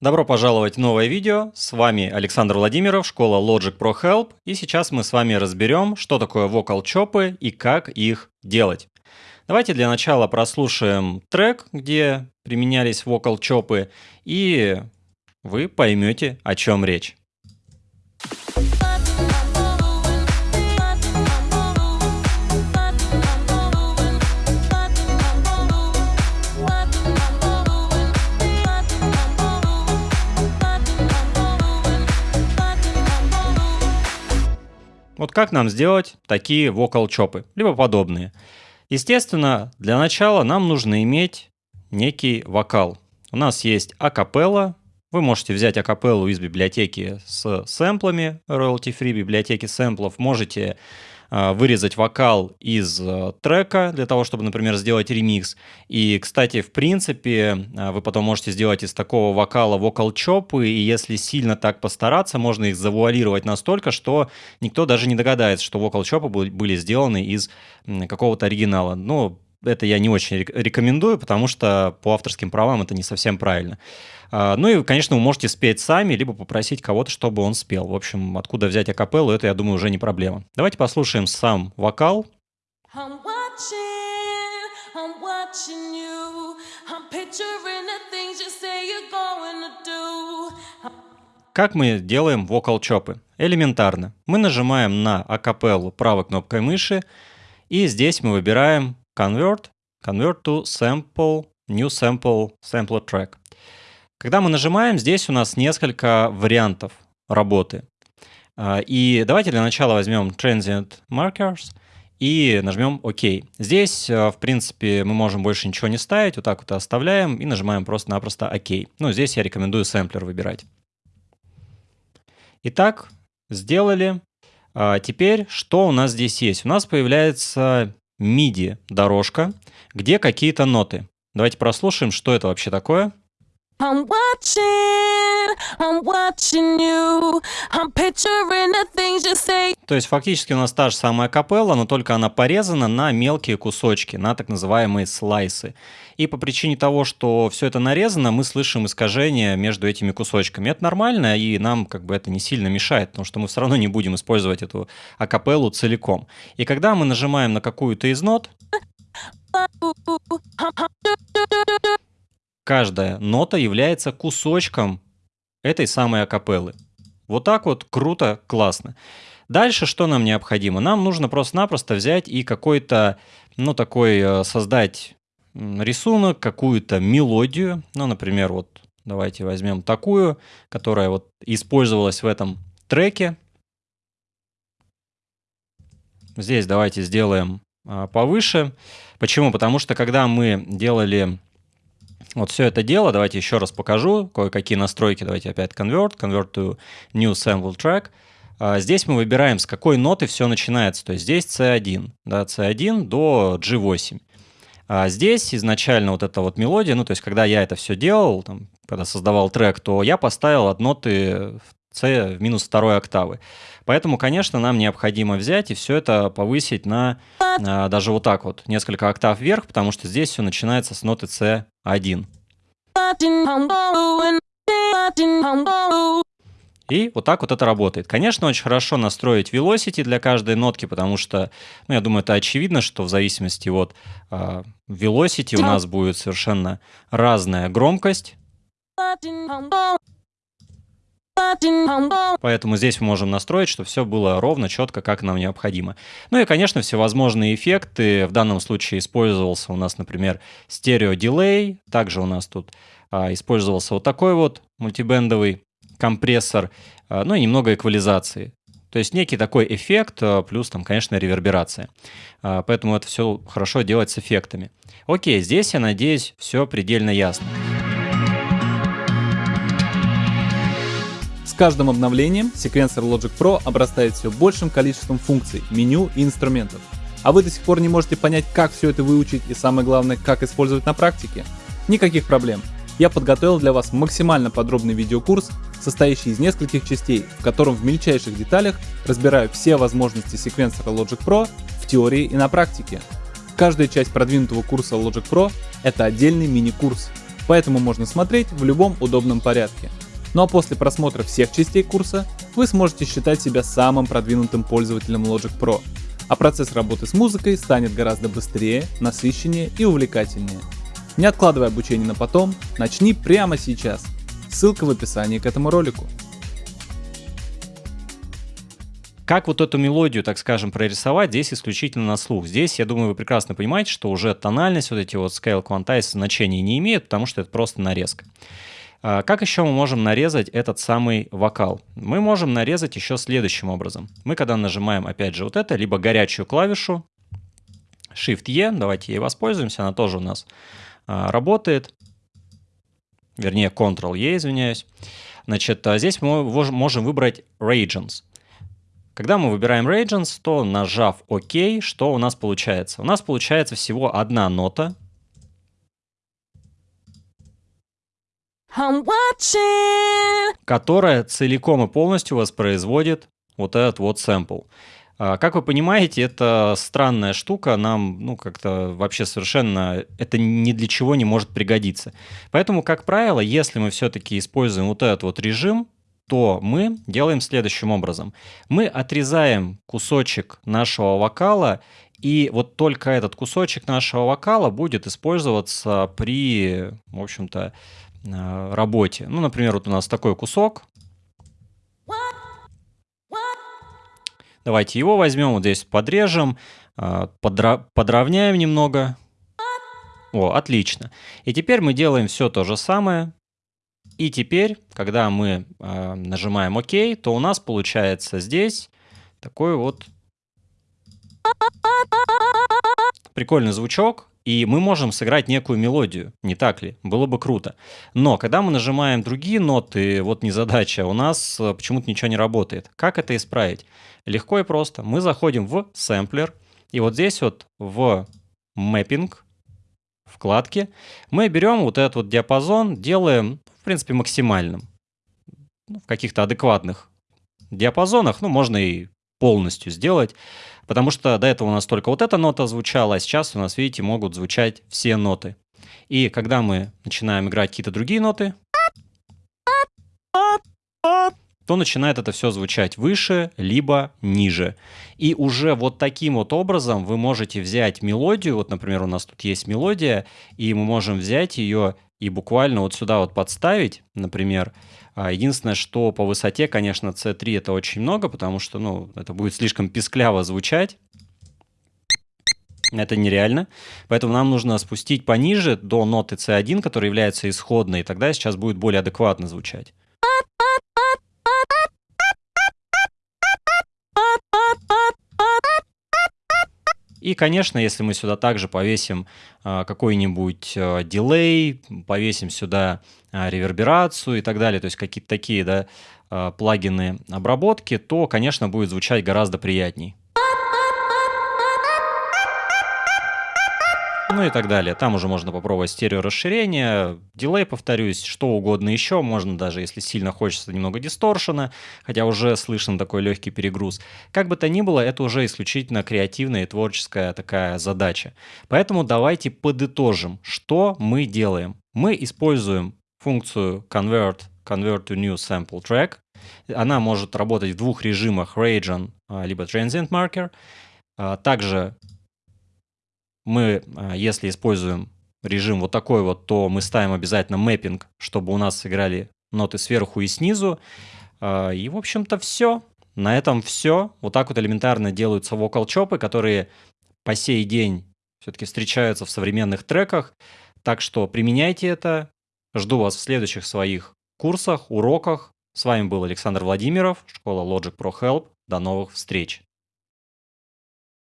Добро пожаловать в новое видео. С вами Александр Владимиров, школа Logic Pro Help. И сейчас мы с вами разберем, что такое вокал чопы и как их делать. Давайте для начала прослушаем трек, где применялись вокал чопы, и вы поймете, о чем речь. Вот как нам сделать такие вокал-чопы, либо подобные? Естественно, для начала нам нужно иметь некий вокал. У нас есть акапелла. Вы можете взять акапеллу из библиотеки с сэмплами, royalty-free библиотеки сэмплов. Можете вырезать вокал из э, трека для того, чтобы, например, сделать ремикс. И, кстати, в принципе, а, вы потом можете сделать из такого вокала вокал-чопы, и если сильно так постараться, можно их завуалировать настолько, что никто даже не догадается, что вокал-чопы были сделаны из какого-то оригинала. Ну, это я не очень рекомендую, потому что по авторским правам это не совсем правильно. А, ну и, конечно, вы можете спеть сами, либо попросить кого-то, чтобы он спел. В общем, откуда взять акапеллу, это, я думаю, уже не проблема. Давайте послушаем сам вокал. Как мы делаем вокал-чопы? Элементарно. Мы нажимаем на акапеллу правой кнопкой мыши, и здесь мы выбираем Convert, Convert to Sample, New Sample, Sampler Track. Когда мы нажимаем, здесь у нас несколько вариантов работы. А, и давайте для начала возьмем Transient Markers и нажмем ОК. Здесь, а, в принципе, мы можем больше ничего не ставить, вот так вот оставляем и нажимаем просто-напросто ОК. Ну, здесь я рекомендую сэмплер выбирать. Итак, сделали. А, теперь, что у нас здесь есть? У нас появляется MIDI-дорожка, где какие-то ноты. Давайте прослушаем, что это вообще такое. I'm watching, I'm watching you. I'm picturing the things you say. То есть фактически у нас та же самая капелла, но только она порезана на мелкие кусочки, на так называемые слайсы. И по причине того, что все это нарезано, мы слышим искажения между этими кусочками. Это нормально, и нам как бы это не сильно мешает, потому что мы все равно не будем использовать эту акапеллу целиком. И когда мы нажимаем на какую-то из нот, каждая нота является кусочком этой самой акапеллы. Вот так вот круто, классно. Дальше что нам необходимо? Нам нужно просто-напросто взять и какой-то, ну, такой э, создать рисунок, какую-то мелодию. Ну, например, вот давайте возьмем такую, которая вот использовалась в этом треке. Здесь давайте сделаем а, повыше. Почему? Потому что когда мы делали вот все это дело, давайте еще раз покажу, кое-какие настройки, давайте опять convert, convert to new sample track. А, здесь мы выбираем, с какой ноты все начинается, то есть здесь C1, да, C1 до G8. А здесь изначально вот эта вот мелодия, ну то есть когда я это все делал, там, когда создавал трек, то я поставил от ноты C в минус второй октавы. Поэтому, конечно, нам необходимо взять и все это повысить на а, даже вот так вот, несколько октав вверх, потому что здесь все начинается с ноты C1. И вот так вот это работает. Конечно, очень хорошо настроить velocity для каждой нотки, потому что, ну, я думаю, это очевидно, что в зависимости от э, velocity у нас будет совершенно разная громкость. Поэтому здесь мы можем настроить, чтобы все было ровно, четко, как нам необходимо. Ну и, конечно, всевозможные эффекты. В данном случае использовался у нас, например, стерео-дилей. Также у нас тут а, использовался вот такой вот мультибендовый компрессор. А, ну и немного эквализации. То есть некий такой эффект, а, плюс там, конечно, реверберация. А, поэтому это все хорошо делать с эффектами. Окей, здесь, я надеюсь, все предельно ясно. Каждым обновлением секвенсор Logic Pro обрастает все большим количеством функций, меню и инструментов. А вы до сих пор не можете понять, как все это выучить и самое главное, как использовать на практике? Никаких проблем. Я подготовил для вас максимально подробный видеокурс, состоящий из нескольких частей, в котором в мельчайших деталях разбираю все возможности секвенсора Logic Pro в теории и на практике. Каждая часть продвинутого курса Logic Pro — это отдельный мини-курс, поэтому можно смотреть в любом удобном порядке. Ну а после просмотра всех частей курса вы сможете считать себя самым продвинутым пользователем Logic Pro, а процесс работы с музыкой станет гораздо быстрее, насыщеннее и увлекательнее. Не откладывай обучение на потом, начни прямо сейчас. Ссылка в описании к этому ролику. Как вот эту мелодию, так скажем, прорисовать, здесь исключительно на слух. Здесь, я думаю, вы прекрасно понимаете, что уже тональность, вот эти вот scale quantize значения не имеют, потому что это просто нарезка. А, как еще мы можем нарезать этот самый вокал? Мы можем нарезать еще следующим образом. Мы когда нажимаем, опять же, вот это, либо горячую клавишу, Shift-E, давайте ей воспользуемся, она тоже у нас а, работает. Вернее, Ctrl-E, извиняюсь. Значит, а здесь мы можем выбрать Regions. Когда мы выбираем Regions, то нажав ОК, что у нас получается? У нас получается всего одна нота. Которая целиком и полностью воспроизводит вот этот вот сэмпл. А, как вы понимаете, это странная штука, нам, ну, как-то вообще совершенно, это ни для чего не может пригодиться. Поэтому, как правило, если мы все-таки используем вот этот вот режим, то мы делаем следующим образом. Мы отрезаем кусочек нашего вокала, и вот только этот кусочек нашего вокала будет использоваться при, в общем-то, работе. Ну, например, вот у нас такой кусок. Давайте его возьмем, вот здесь подрежем, э, подровняем немного. О, отлично. И теперь мы делаем все то же самое, и теперь, когда мы э, нажимаем ОК, то у нас получается здесь такой вот прикольный звучок, и мы можем сыграть некую мелодию, не так ли? Было бы круто. Но когда мы нажимаем другие ноты, вот не задача, у нас э, почему-то ничего не работает. Как это исправить? Легко и просто. Мы заходим в сэмплер, и вот здесь вот в мэппинг, вкладке, мы берем вот этот вот диапазон, делаем принципе, максимальным. Ну, в каких-то адекватных диапазонах, ну, можно и полностью сделать, потому что до этого у нас только вот эта нота звучала, а сейчас у нас, видите, могут звучать все ноты. И когда мы начинаем играть какие-то другие ноты, то начинает это все звучать выше, либо ниже. И уже вот таким вот образом вы можете взять мелодию, вот, например, у нас тут есть мелодия, и мы можем взять ее и буквально вот сюда вот подставить, например. А, единственное, что по высоте, конечно, C3 это очень много, потому что, ну, это будет слишком пискляво звучать. Это нереально. Поэтому нам нужно спустить пониже до ноты C1, которая является исходной, и тогда сейчас будет более адекватно звучать. И, конечно, если мы сюда также повесим а, какой-нибудь а, дилей, повесим сюда а, реверберацию и так далее, то есть какие-то такие да, плагины обработки, то, конечно, будет звучать гораздо приятней. Ну и так далее. Там уже можно попробовать стереорасширение, дилей, повторюсь, что угодно еще. Можно даже, если сильно хочется, немного дисторшена, хотя уже слышен такой легкий перегруз. Как бы то ни было, это уже исключительно креативная и творческая такая задача. Поэтому давайте подытожим, что мы делаем. Мы используем функцию convert, convert to new sample track. Она может работать в двух режимах, region а, либо transient marker. А, также мы, а, если используем режим вот такой вот, то мы ставим обязательно мэппинг, чтобы у нас сыграли ноты сверху и снизу. А, и, в общем-то, все. На этом все. Вот так вот элементарно делаются вокал-чопы, которые по сей день все-таки встречаются в современных треках. Так что применяйте это. Жду вас в следующих своих курсах, уроках. С вами был Александр Владимиров, школа Logic Pro Help. До новых встреч!